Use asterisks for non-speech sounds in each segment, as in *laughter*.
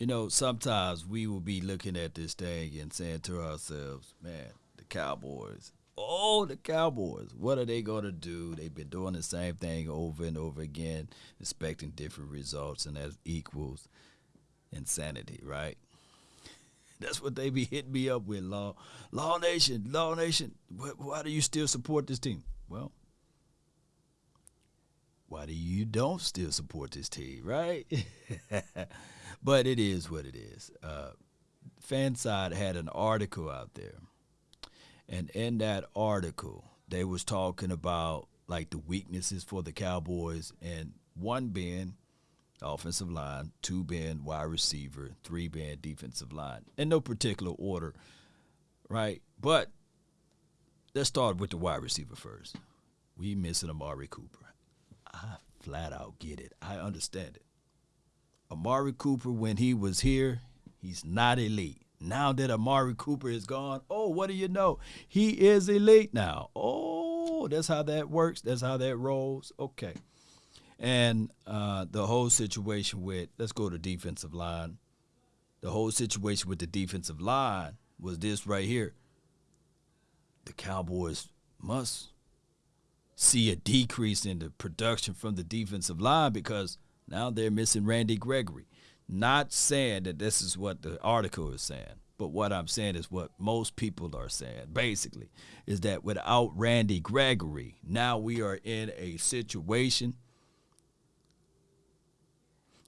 You know, sometimes we will be looking at this thing and saying to ourselves, man, the Cowboys, oh, the Cowboys, what are they going to do? They've been doing the same thing over and over again, expecting different results, and that equals insanity, right? *laughs* That's what they be hitting me up with, Law. Law Nation, Law Nation, why do you still support this team? Well, why do you don't still support this team, right? *laughs* but it is what it is. Uh, FanSided had an article out there, and in that article, they was talking about like the weaknesses for the Cowboys, and one being offensive line, two being wide receiver, three being defensive line, in no particular order, right? But let's start with the wide receiver first. We missing Amari Cooper. I flat out get it. I understand it. Amari Cooper, when he was here, he's not elite. Now that Amari Cooper is gone, oh, what do you know? He is elite now. Oh, that's how that works. That's how that rolls. Okay. And uh, the whole situation with, let's go to defensive line. The whole situation with the defensive line was this right here. The Cowboys must see a decrease in the production from the defensive line because now they're missing Randy Gregory. Not saying that this is what the article is saying, but what I'm saying is what most people are saying, basically, is that without Randy Gregory, now we are in a situation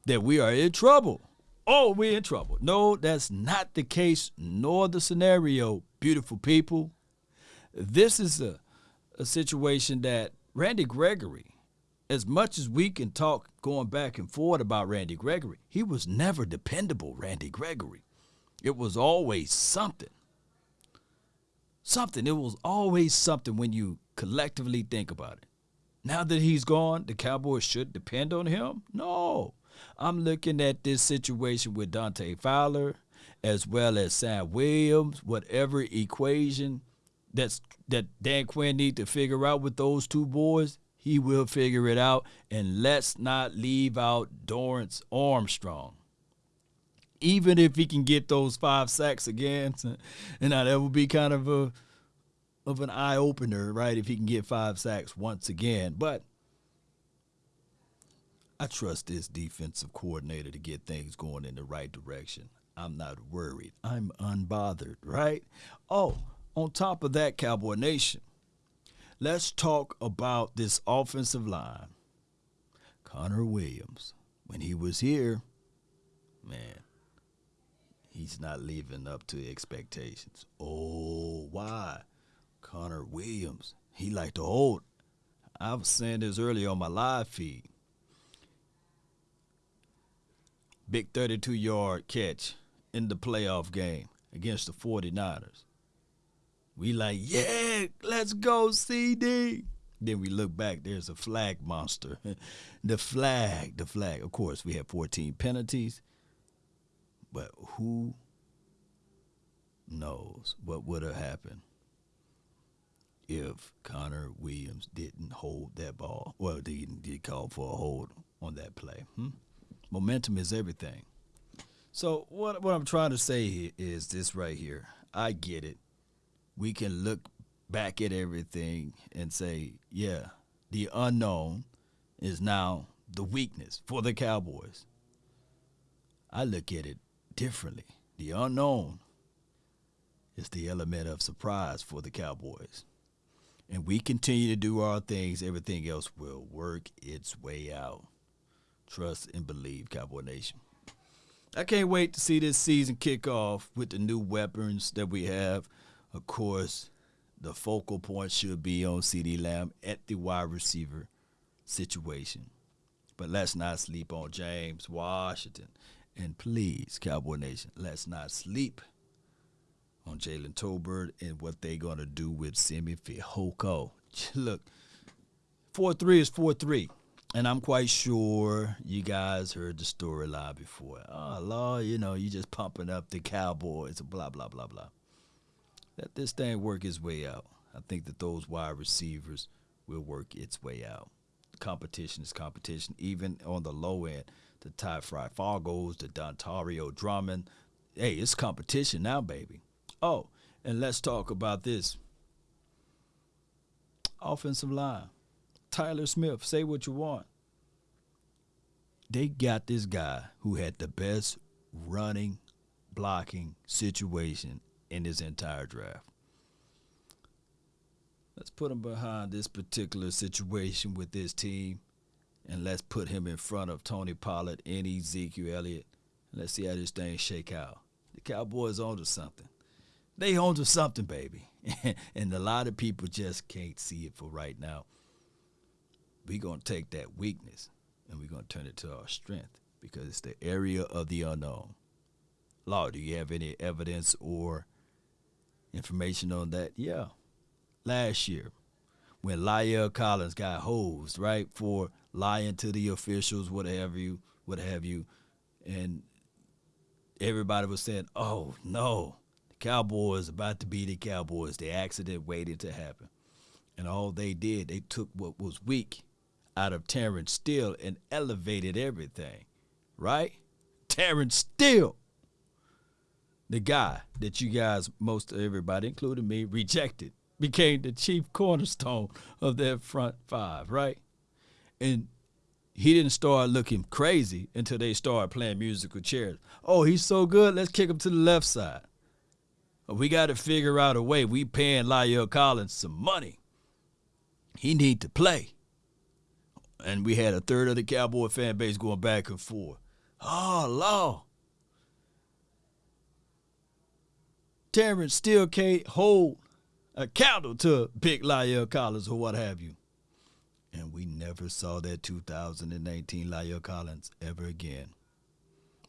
that we are in trouble. Oh, we're in trouble. No, that's not the case, nor the scenario, beautiful people. This is a a situation that Randy Gregory, as much as we can talk going back and forth about Randy Gregory, he was never dependable, Randy Gregory. It was always something. Something. It was always something when you collectively think about it. Now that he's gone, the Cowboys should depend on him? No. I'm looking at this situation with Dante Fowler as well as Sam Williams, whatever equation that's that Dan Quinn need to figure out with those two boys, he will figure it out. And let's not leave out Dorance Armstrong. Even if he can get those five sacks again, *laughs* and now that would be kind of a of an eye opener, right? If he can get five sacks once again. But I trust this defensive coordinator to get things going in the right direction. I'm not worried. I'm unbothered, right? Oh, on top of that, Cowboy Nation, let's talk about this offensive line. Connor Williams, when he was here, man, he's not living up to expectations. Oh, why? Connor Williams, he like to hold. I was saying this earlier on my live feed. Big 32 yard catch in the playoff game against the 49ers. We like, yeah, let's go, CeeDee. Then we look back, there's a flag monster. *laughs* the flag, the flag. Of course, we had 14 penalties. But who knows what would have happened if Connor Williams didn't hold that ball? Well, didn't did call for a hold on that play. Hmm? Momentum is everything. So what what I'm trying to say is this right here. I get it we can look back at everything and say, yeah, the unknown is now the weakness for the Cowboys. I look at it differently. The unknown is the element of surprise for the Cowboys. And we continue to do our things, everything else will work its way out. Trust and believe, Cowboy Nation. I can't wait to see this season kick off with the new weapons that we have. Of course, the focal point should be on CeeDee Lamb at the wide receiver situation. But let's not sleep on James Washington. And please, Cowboy Nation, let's not sleep on Jalen Tolbert and what they're going to do with Simi Fehoko. *laughs* Look, 4 3 is 4 3. And I'm quite sure you guys heard the storyline before. Oh, Lord, you know, you're just pumping up the Cowboys, blah, blah, blah, blah let this thing work its way out. I think that those wide receivers will work its way out. Competition is competition, even on the low end. The Ty Fry Fargos to Dontario Drummond. Hey, it's competition now, baby. Oh, and let's talk about this offensive line. Tyler Smith, say what you want. They got this guy who had the best running, blocking situation in his entire draft. Let's put him behind this particular situation with this team, and let's put him in front of Tony Pollard and Ezekiel Elliott. And let's see how this thing shake out. The Cowboys onto something. They onto something, baby. *laughs* and a lot of people just can't see it for right now. We're going to take that weakness and we're going to turn it to our strength because it's the area of the unknown. Law, do you have any evidence or information on that? Yeah. Last year, when La'el Collins got hosed, right, for lying to the officials, what have you, what have you, and everybody was saying, "Oh no, the Cowboys about to be the Cowboys." The accident waited to happen, and all they did, they took what was weak out of Terence Steele and elevated everything, right? Terence Steele, the guy that you guys, most everybody, including me, rejected, became the chief cornerstone of their front five, right? And he didn't start looking crazy until they started playing musical chairs. Oh, he's so good, let's kick him to the left side. We got to figure out a way. We paying La'el Collins some money. He need to play and we had a third of the Cowboy fan base going back and forth. Oh, law. Terence Steele can't hold a candle to Big La'el Collins or what have you. And we never saw that 2019 La'el Collins ever again.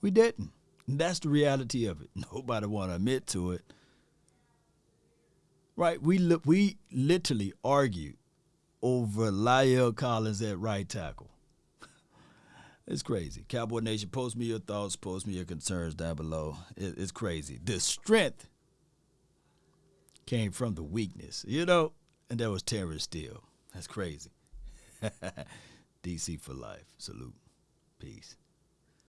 We didn't. And that's the reality of it. *laughs* Nobody want to admit to it. Right? We we literally argued over La'el Collins at right tackle. *laughs* It's crazy. Cowboy Nation, post me your thoughts, post me your concerns down below. it's crazy. The strength came from the weakness, you know, and that was Terence Steele. That's crazy. *laughs* DC for life. Salute. Peace.